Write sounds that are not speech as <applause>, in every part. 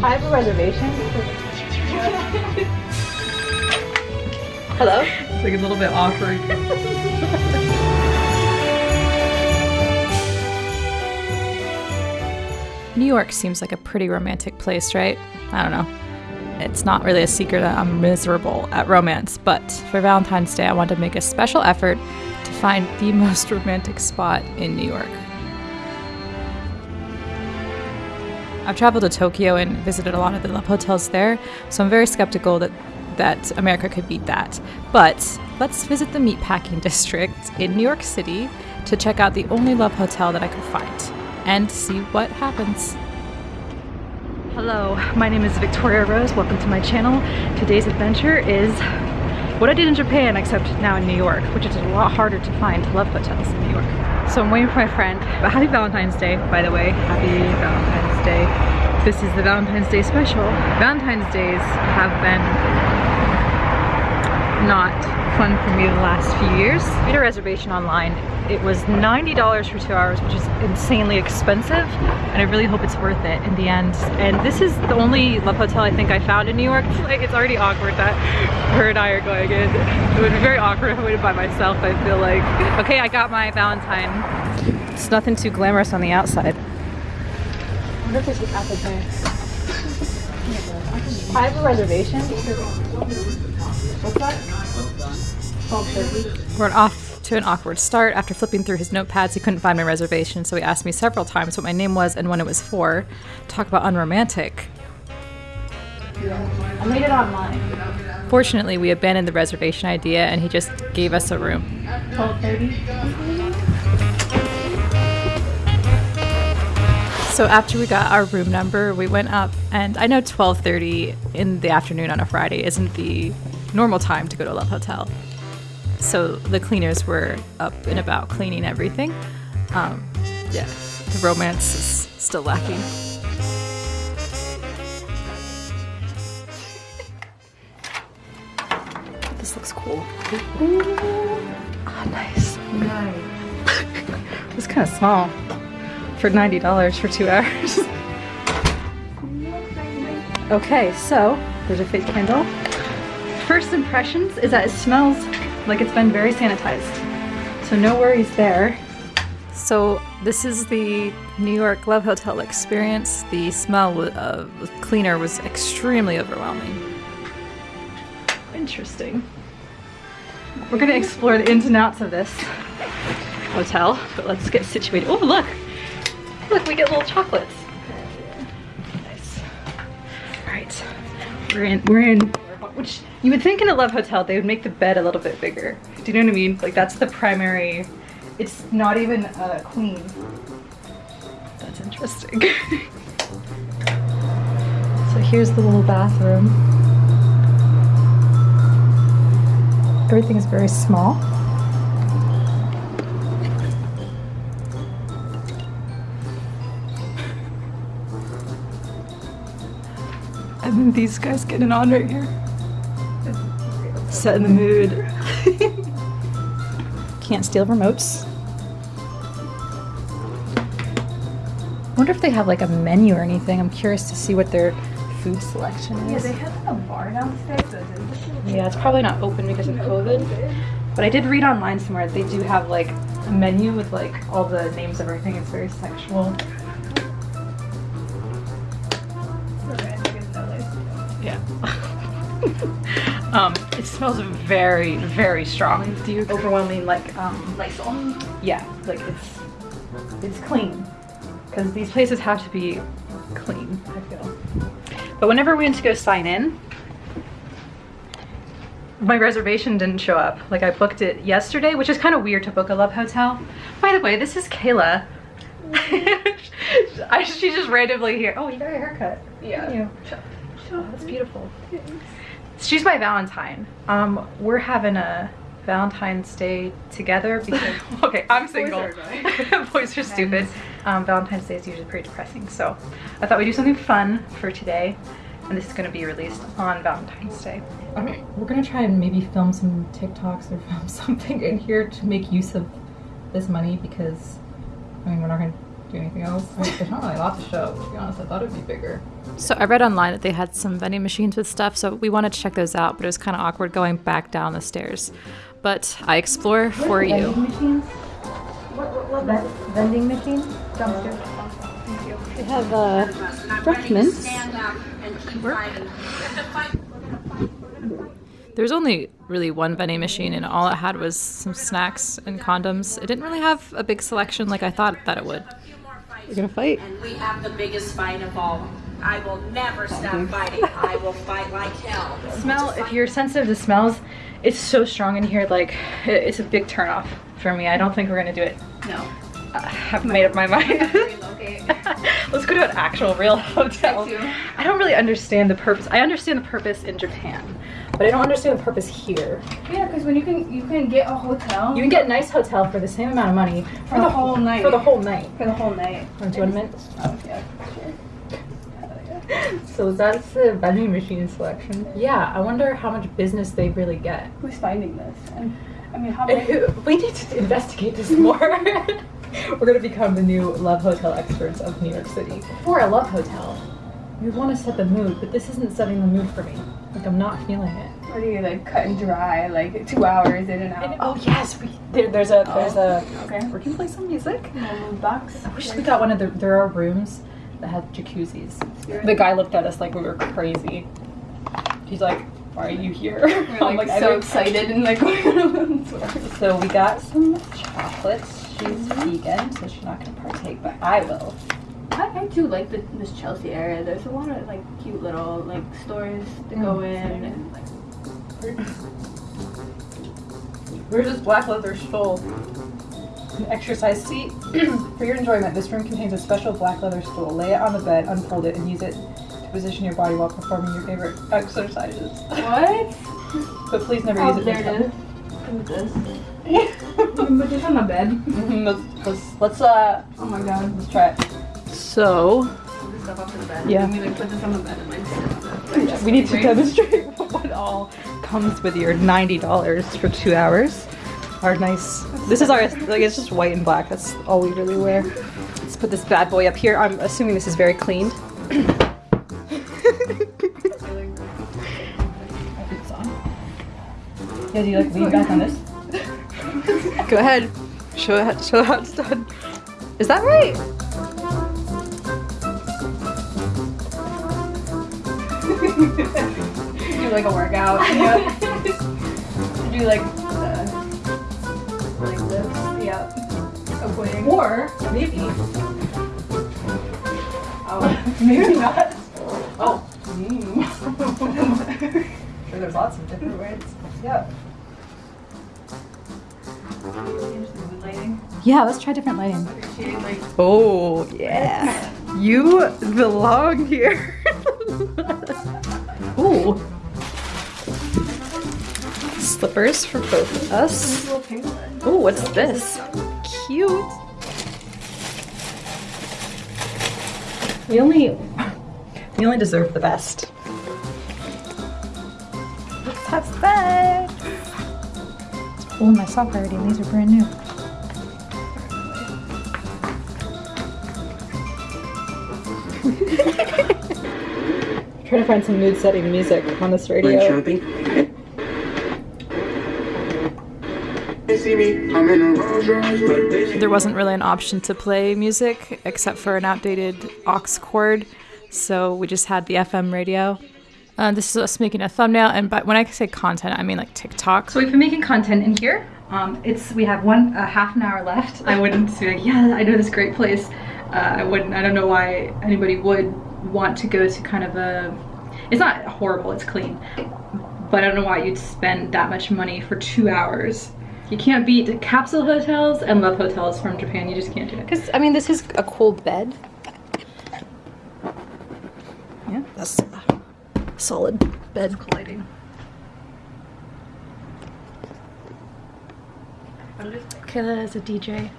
I have a reservation. Hello? It's like a little bit awkward. New York seems like a pretty romantic place, right? I don't know. It's not really a secret that I'm miserable at romance, but for Valentine's Day, I wanted to make a special effort to find the <laughs> most romantic spot in New York. I've traveled to Tokyo and visited a lot of the love hotels there, so I'm very skeptical that that America could beat that. But let's visit the Meatpacking <laughs> District in New York City to check out the only love hotel that I could find and see what happens. Hello, my name is Victoria Rose. Welcome to my channel. Today's adventure is what I did in Japan, except now in New York, which is a lot harder to find love hotels in New York. So I'm waiting for my friend. But happy Valentine's Day, by the way. Happy Valentine's Day. This is the Valentine's Day special. Valentine's Days have been not fun for me the last few years. I made a reservation online. It was $90 for two hours, which is insanely expensive, and I really hope it's worth it in the end. And this is the only love hotel I think I found in New York. <laughs> Like, it's already awkward that her and I are going in. It would be very awkward if I went by myself, I feel like. Okay, I got my Valentine. It's nothing too glamorous on the outside. I wonder if there's an apple pie. I have a reservation. What's that? We're off to an awkward start. After flipping through his notepads, he couldn't find my reservation, so he asked me several times what my name was and when it was for. Talk about unromantic. I made it online. Fortunately, we abandoned the reservation idea and he just gave us a room. 12.30. So after we got our room number, we went up and I know 12:30 in the afternoon on a Friday isn't the normal time to go to a love hotel. So the cleaners were up and about cleaning everything. Um, yeah, the romance is still lacking. This looks cool. Ah, nice. Nice. It's kind of small for $90 for two hours. <laughs> okay, so there's a fake candle. First impressions is that it smells like it's been very sanitized. So no worries there. So this is the New York Love Hotel experience. The smell of the uh, cleaner was extremely overwhelming. Interesting. We're gonna explore the ins and outs of this hotel, but let's get situated. Oh, look! Look, we get little chocolates. Nice. All right, we're in. We're in. Which you would think in a love hotel they would make the bed a little bit bigger. Do you know what I mean? Like that's the primary. It's not even a queen. That's interesting. <laughs> so here's the little bathroom. Everything is very small. These guys getting on right here. Setting the mood. <laughs> Can't steal remotes. wonder if they have like a menu or anything. I'm curious to see what their food selection is. Yeah, they have like a bar downstairs. So it's Yeah, it's probably not open because of COVID. But I did read online somewhere they do have like a menu with like all the names of everything. It's very sexual. Yeah. um, it smells very, very strong. Do you overwhelming like um Lysol. yeah, like it's it's clean. Because these places have to be clean, I feel. But whenever we went to go sign in, my reservation didn't show up. Like I booked it yesterday, which is kind of weird to book a love hotel. By the way, this is Kayla. <laughs> I, she just randomly here. Oh, you got a haircut. Yeah. Oh, that's beautiful. She's my Valentine. Um, we're having a Valentine's Day together because <laughs> okay, I'm single. are. Boys are <laughs> stupid. Um, Valentine's Day is usually pretty depressing, so I thought we'd do something fun for today, and this is going to be released on Valentine's Day. Okay, we're gonna try and maybe film some TikToks or film <laughs> something in here to make use of this money because I mean we're not gonna do anything else. I mean, there's not really a lot to show. To be honest, I thought it'd be bigger. So I read online that they had some vending machines with stuff, so we wanted to check those out, but it was kind of awkward going back down the stairs. But I explore for you. Vending machines? What, what, what ven- vending machines? Dumpster. They have uh, refreshments. There's only really one vending machine, and all it had was some snacks and condoms. It didn't really have a big selection like I thought that it would. We're gonna fight. And we have the biggest fight of all. I will never stop fighting. I will fight like hell. Smell. If you're sensitive to smells, it's so strong in here. Like it's a big turnoff for me. I don't think we're gonna do it. No. I haven't made up my mind. <laughs> Let's go to an actual real <laughs> hotel. I don't really understand the purpose. I understand the purpose in Japan, but I don't understand the purpose here. Yeah, because when you can you can get a hotel You can get a nice hotel for the same amount of money For the whole night. For the whole night. for the whole night. Want to mint? Oh, yeah, sure. <laughs> So that's the vending machine selection. Yeah, I wonder how much business they really get. Who's finding this? And I mean, how many? we need to investigate this more. We're gonna become the new love hotel experts of New York City. For a love hotel, you want to set the mood, but this isn't setting the mood for me. Like I'm not feeling it. What do you like cut and dry? Like two hours in and out. Oh yes, we, there, there's a there's a. Oh, okay. We can play some music. Box. I wish we got one of the. There are rooms that have jacuzzis. The guy looked at us like we were crazy. He's like, "Why are you here?" We're <laughs> I'm like, so excited and like <laughs> So we got some chocolates. She's mm-hmm. vegan, so she's not gonna partake, but I will. I, I do like the, this Chelsea area. There's a lot of like cute little like stores to go mm, in and like Where's this black leather stool? An exercise seat. <clears throat> For your enjoyment, this room contains a special black leather stool. Lay it on the bed, unfold it, and use it to position your body while performing your favorite exercises. what? <laughs> But please never Oh, use it. there it is. This? Put this on the bed. Mhm, let's, let's, let's, uh, Oh my god. let's try it. So. Yeah. We put this on the bed and like we need to demonstrate <laughs> what all comes with your ninety dollars for two hours. Our nice. This is our like it's just white and black. That's all we really wear. Let's put this bad boy up here. I'm assuming this is very cleaned. <clears throat> Yeah, do you like lean back on this? Go ahead. Show how, show how it's done. Is that right? <laughs> do like a workout. Yeah. <laughs> do like uh, like this. Yeah. Avoiding. Or, maybe, Oh, <laughs> maybe not. oh, sure there's lots of different ways. Yeah. Yeah. Let's try different lighting. Oh yeah. You belong here. <laughs> Ooh. Slippers for both of us. Ooh, what's this? Cute. We only we only deserve the best. Let's have sex. Oh, my sock already, and these are brand new. <laughs> Trying to find some mood setting music on this radio. shopping. They see me, I'm in a Rolls Royce, but they see There wasn't really an option to play music except for an outdated aux cord, so we just had the FM radio. Uh, this is us making a thumbnail, and but when I say content, I mean like TikTok. So we've been making content in here. Um, it's we have one a half an hour left. I wouldn't be like, yeah, I know this great place. Uh, I wouldn't. I don't know why anybody would want to go to kind of a. It's not horrible. It's clean, but I don't know why you'd spend that much money for two hours. You can't beat capsule hotels and love hotels from Japan. You just can't do it. Because I mean, this is a cool bed. Yeah, that's a solid bed colliding. Kayla is a DJ,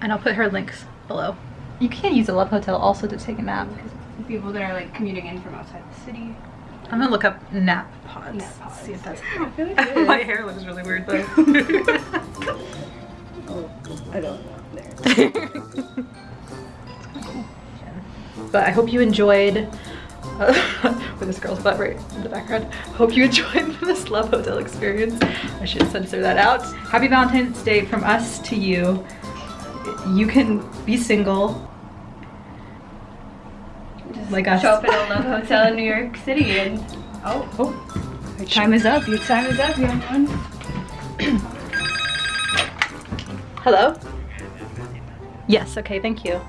and I'll put her links below. You can use a love hotel also to take a nap. People that are like commuting in from outside the city. I'm gonna look up nap pods. Nap pods. See if that's. feel like it is. My hair looks really weird though. <laughs> Oh, I don't know. There. <laughs> but I hope you enjoyed <laughs> with this girl's butt right in the background. Hope you enjoyed <laughs> this Love Hotel experience. I should censor that out. Happy Valentine's Day from us to you. You can be single. Just Like us. Show up at a love <laughs> hotel in New York City and oh, Oh, your time is up. Your time is up, young one. hello? Yes, okay, thank you.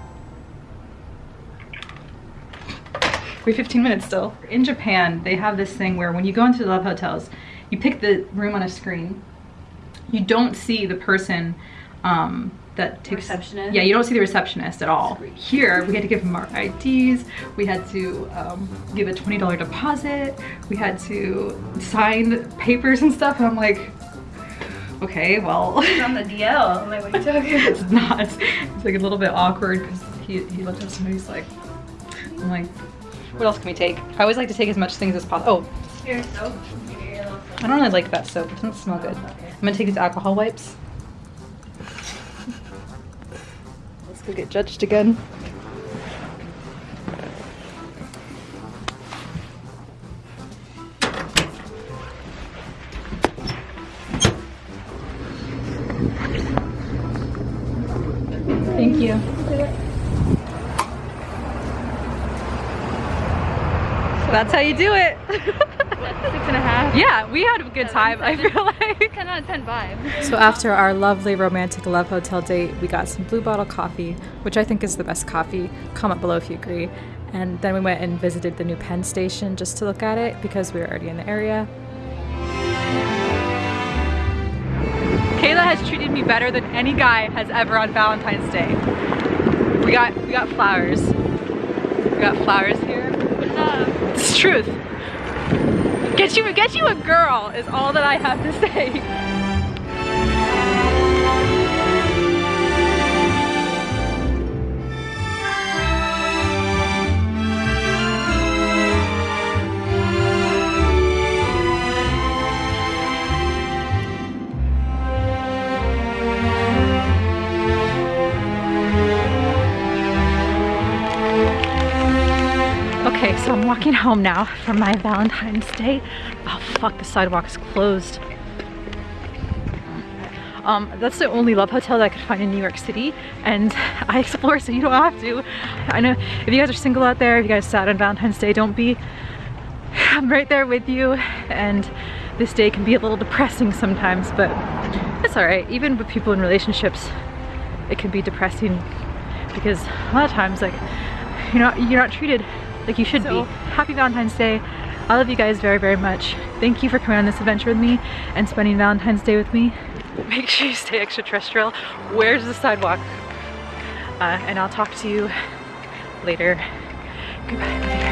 We have 15 minutes still. In Japan, they have this thing where when you go into the love hotels, you pick the room on a screen. You don't see the person um, that takes Receptionist? Yeah, you don't see the receptionist at all. Here, we had to give them our IDs. We had to um, give a $20 deposit. We had to sign papers and stuff. And I'm like, okay, well. It's on the DL. I'm like, what are you talking <laughs> about? it's not. It's like a little bit awkward because he, he looked at us and he's like, I'm like, what else can we take? I always like to take as much things as possible. Oh. I don't really like that soap. It doesn't smell good. I'm gonna take these alcohol wipes. <laughs> Let's go get judged again. That's how you do it. Six and a half. yeah, we had a good time. I feel like. 10 out of 10 vibe. So after our lovely romantic love hotel date, we got some blue bottle coffee, which I think is the best coffee. Comment below if you agree. And then we went and visited the new Penn station just to look at it because we were already in the area. Kayla has treated me better than any guy has ever on Valentine's Day. We got we got flowers. We got flowers here. It's truth. Get you get you a girl is all that I have to say. Okay, so I'm walking home now from my Valentine's Day. Oh fuck, the sidewalk is closed. Um, that's the only love hotel that I could find in New York City, and <laughs> I explore so you don't have to. I know if you guys are single out there, if you guys sad on Valentine's Day, don't be. <sighs> I'm right there with you, and this day can be a little depressing sometimes, but it's alright. Even with people in relationships, it can be depressing because a lot of times, like, you're not you're not treated like you should So- be. Happy Valentine's Day. I love you guys very, very much. Thank you for coming on this adventure with me and spending Valentine's Day with me. Make sure you stay extraterrestrial. Where's the sidewalk? Uh, and I'll talk to you later. Goodbye.